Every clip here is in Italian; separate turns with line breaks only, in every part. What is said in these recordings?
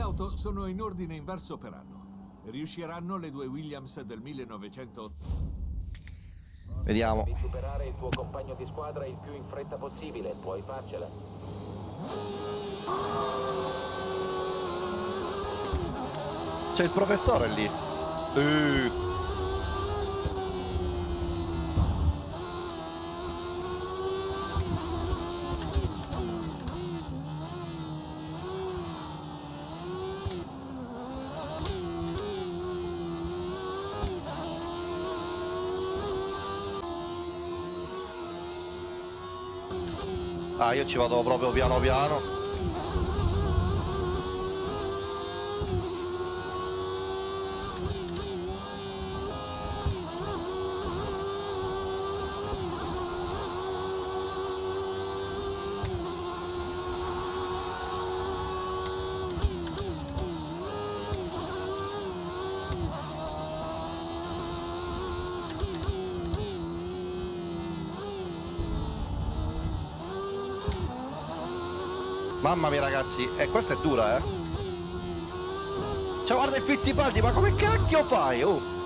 Le auto sono in ordine inverso per anno. Riusciranno le due Williams del 1980?
Vediamo.
Devi superare il tuo compagno di squadra il più in fretta possibile, puoi farcela.
C'è il professore lì. Uh. Ah, io ci vado proprio piano piano. Mamma mia ragazzi, eh, questa è dura eh. Cioè guarda il Fittipaldi, ma come cacchio fai? Oh.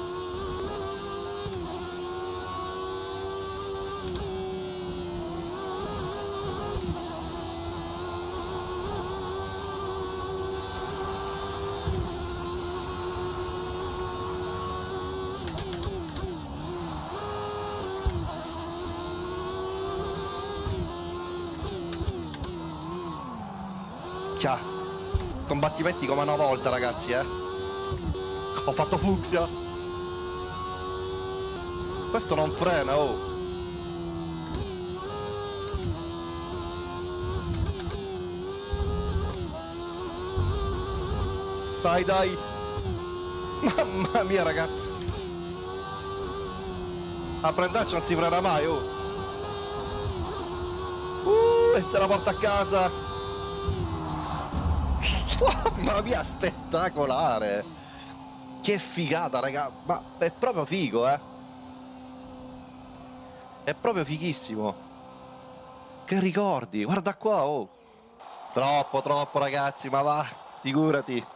Minchia. Combattimenti come una volta ragazzi eh. Ho fatto fucsia. Questo non frena oh. Dai dai. Mamma mia ragazzi. A prenderci non si frena mai oh. Uh, e se la porta a casa Mamma mia, spettacolare! Che figata, raga! Ma è proprio figo, eh! È proprio fighissimo! Che ricordi! Guarda qua, oh! Troppo, troppo, ragazzi, ma va! Figurati!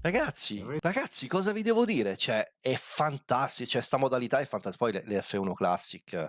Ragazzi, ragazzi, cosa vi devo dire? Cioè, è fantastico, cioè, sta modalità è fantastica. Poi le, le F1 Classic